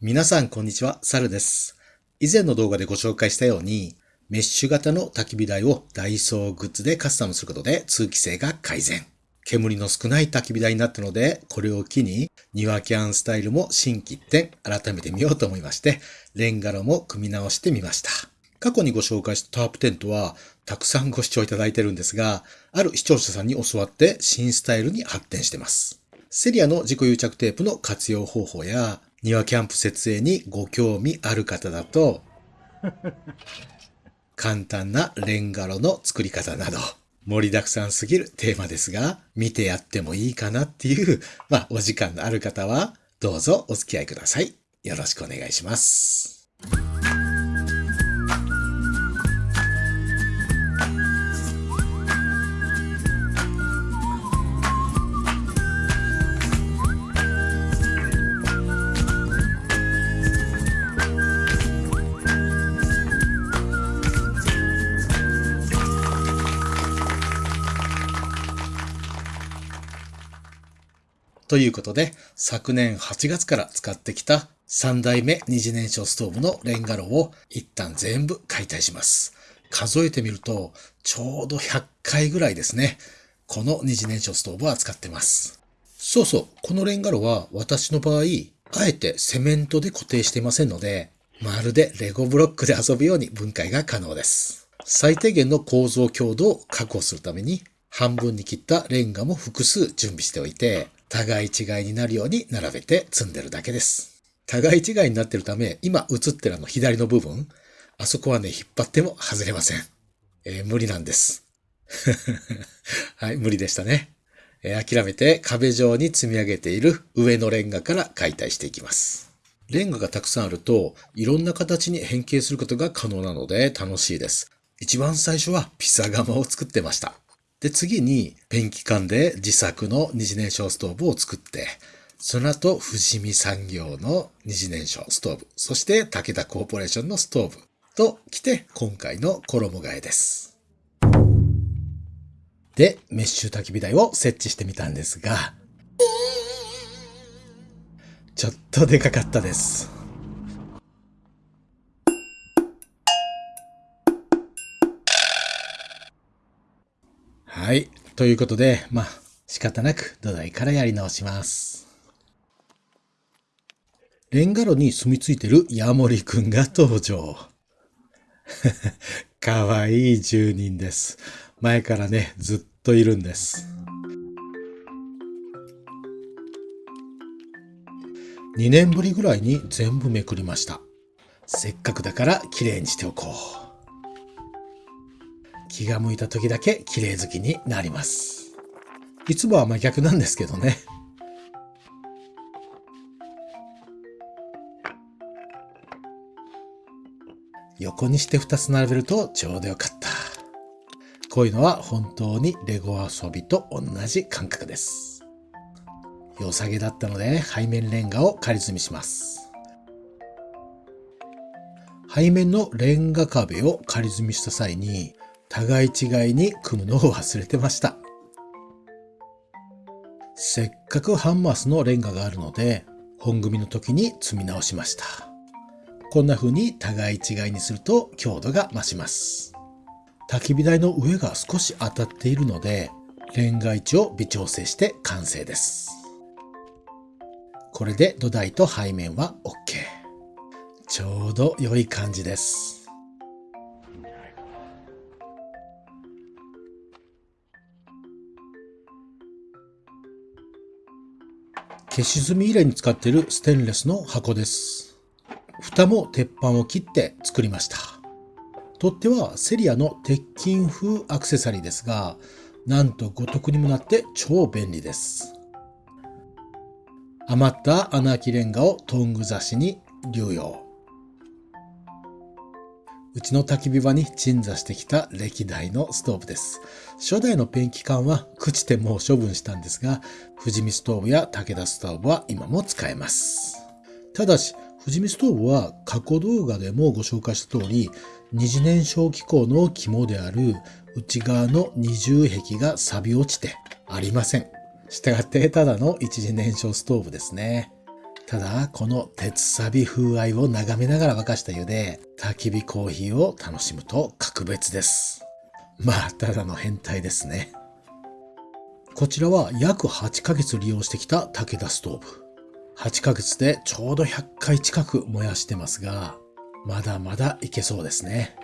皆さんこんにちは、サルです。以前の動画でご紹介したように、メッシュ型の焚き火台をダイソーグッズでカスタムすることで通気性が改善。煙の少ない焚き火台になったので、これを機に庭キャンスタイルも新規一点改めてみようと思いまして、レンガロも組み直してみました。過去にご紹介したタープテントは、たくさんご視聴いただいてるんですが、ある視聴者さんに教わって新スタイルに発展してます。セリアの自己癒着テープの活用方法や、庭キャンプ設営にご興味ある方だと、簡単なレンガ炉の作り方など、盛りだくさんすぎるテーマですが、見てやってもいいかなっていう、まあ、お時間のある方は、どうぞお付き合いください。よろしくお願いします。ということで、昨年8月から使ってきた3代目二次燃焼ストーブのレンガ炉を一旦全部解体します。数えてみると、ちょうど100回ぐらいですね。この二次燃焼ストーブは使ってます。そうそう、このレンガ炉は私の場合、あえてセメントで固定していませんので、まるでレゴブロックで遊ぶように分解が可能です。最低限の構造強度を確保するために、半分に切ったレンガも複数準備しておいて、互い違いになるように並べて積んでるだけです。互い違いになってるため、今映ってるあの左の部分、あそこはね、引っ張っても外れません。えー無理なんです。はい、無理でしたね。えー諦めて壁上に積み上げている上のレンガから解体していきます。レンガがたくさんあると、いろんな形に変形することが可能なので楽しいです。一番最初はピザ窯を作ってました。で、次にペンキ缶で自作の二次燃焼ストーブを作って、その後、富士見産業の二次燃焼ストーブ、そして武田コーポレーションのストーブと来て、今回の衣替えです。で、メッシュ焚き火台を設置してみたんですが、ちょっとでかかったです。はい。ということで、まあ、仕方なく土台からやり直します。レンガ炉に住み着いてるヤモリくんが登場。かわいい住人です。前からね、ずっといるんです。2年ぶりぐらいに全部めくりました。せっかくだから綺麗にしておこう。気が向いた時だけ綺麗好きになります。いつもは真逆なんですけどね。横にして2つ並べるとちょうどよかった。こういうのは本当にレゴ遊びと同じ感覚です。良さげだったので背面レンガを仮積みします。背面のレンガ壁を仮積みした際に互い違いに組むのを忘れてました。せっかくハンマースのレンガがあるので本組の時に積み直しました。こんな風に互い違いにすると強度が増します。焚き火台の上が少し当たっているので、レンガ位置を微調整して完成です。これで土台と背面は OK。ちょうど良い感じです。消し炭入れに使っているステンレスの箱です。蓋も鉄板を切って作りました。取っ手はセリアの鉄筋風アクセサリーですが、なんと五徳にもなって超便利です。余った穴あきレンガをトング刺しに流用。うちの焚き火場に鎮座してきた歴代のストーブです。初代のペンキ缶は朽ちてもう処分したんですが、富士見ストーブや武田ストーブは今も使えます。ただし、富士見ストーブは過去動画でもご紹介した通り、二次燃焼機構の肝である内側の二重壁が錆び落ちてありません。したがってただの一次燃焼ストーブですね。ただ、この鉄サビ風合いを眺めながら沸かした湯で、焚き火コーヒーを楽しむと格別です。まあ、ただの変態ですね。こちらは約8ヶ月利用してきた武田ストーブ。8ヶ月でちょうど100回近く燃やしてますが、まだまだいけそうですね。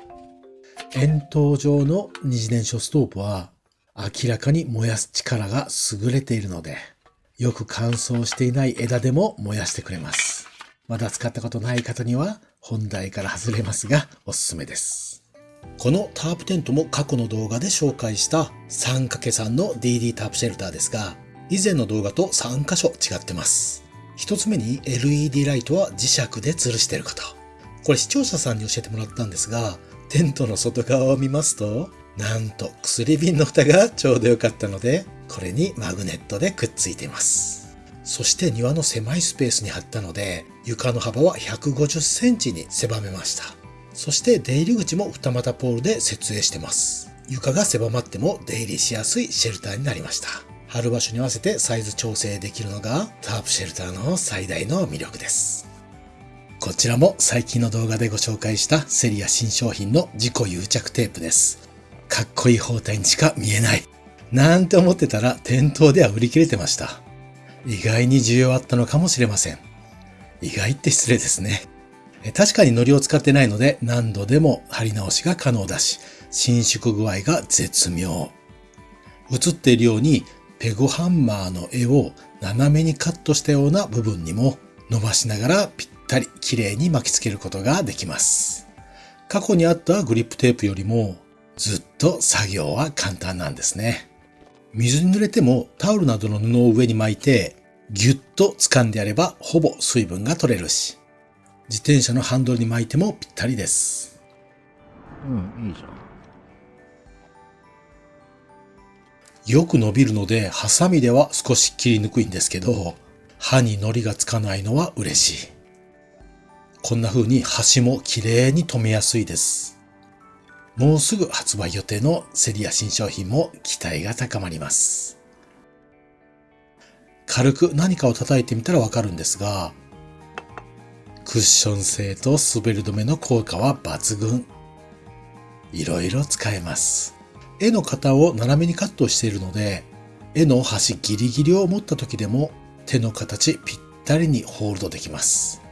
円筒状の二次燃焼ストーブは明らかに燃やす力が優れているので、よく乾燥していない枝でも燃やしてくれます。まだ使ったことない方には本題から外れますがおすすめです。このタープテントも過去の動画で紹介した 3×3 の DD タープシェルターですが、以前の動画と3箇所違ってます。一つ目に LED ライトは磁石で吊るしていること。これ視聴者さんに教えてもらったんですが、テントの外側を見ますと、なんと薬瓶の蓋がちょうど良かったので、これにマグネットでくっついています。そして庭の狭いスペースに貼ったので、床の幅は150センチに狭めました。そして出入り口も二股ポールで設営してます。床が狭まっても出入りしやすいシェルターになりました。貼る場所に合わせてサイズ調整できるのがタープシェルターの最大の魅力です。こちらも最近の動画でご紹介したセリア新商品の自己癒着テープです。かっこいい包帯にしか見えない。なんて思ってたら店頭では売り切れてました。意外に需要あったのかもしれません。意外って失礼ですね。確かに糊を使ってないので何度でも貼り直しが可能だし、伸縮具合が絶妙。映っているようにペグハンマーの絵を斜めにカットしたような部分にも伸ばしながらぴったり綺麗に巻きつけることができます。過去にあったグリップテープよりもずっと作業は簡単なんですね。水に濡れてもタオルなどの布を上に巻いてギュッと掴んでやればほぼ水分が取れるし、自転車のハンドルに巻いてもぴったりです。うん、いいじゃん。よく伸びるので、ハサミでは少し切りにくいんですけど、刃に糊がつかないのは嬉しい。こんな風に端も綺麗に留めやすいです。もうすぐ発売予定のセリア新商品も期待が高まります。軽く何かを叩いてみたらわかるんですが、クッション性と滑り止めの効果は抜群。いろいろ使えます。絵の型を斜めにカットしているので、絵の端ギリギリを持った時でも手の形ぴったりにホールドできます。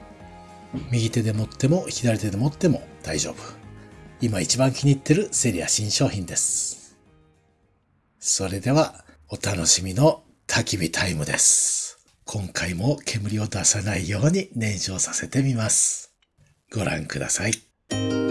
右手で持っても左手で持っても大丈夫。今一番気に入ってるセリア新商品です。それでは、お楽しみの焚き火タイムです。今回も煙を出さないように燃焼させてみます。ご覧ください。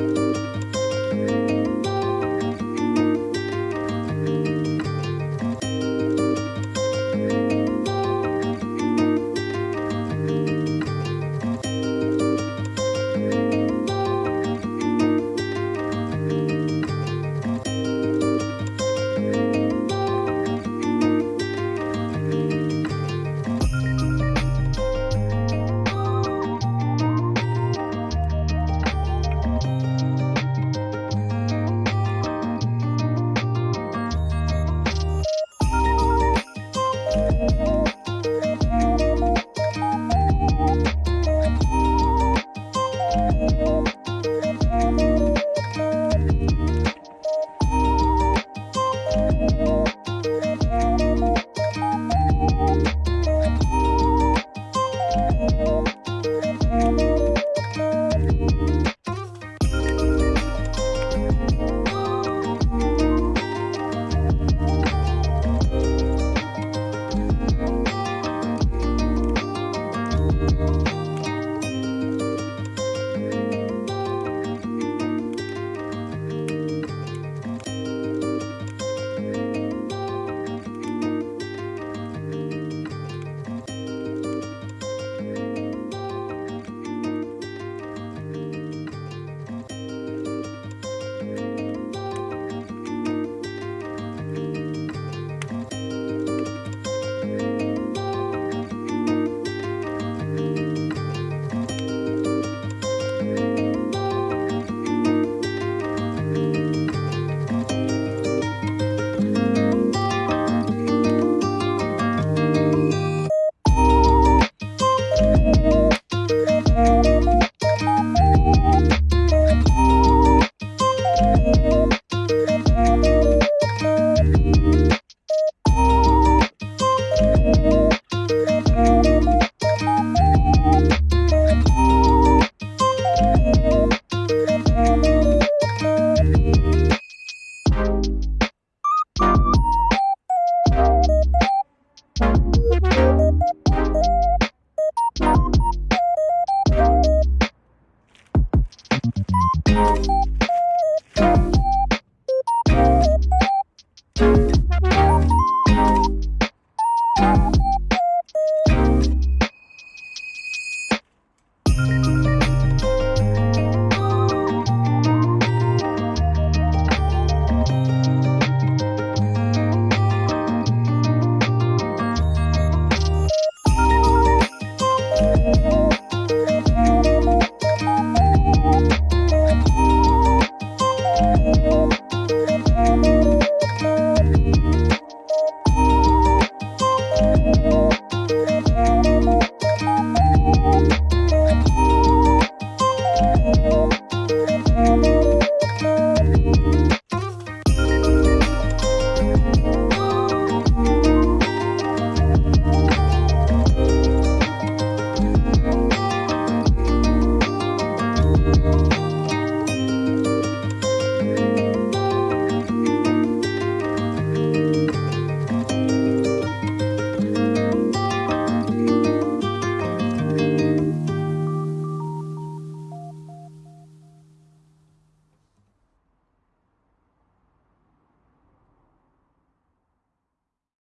Música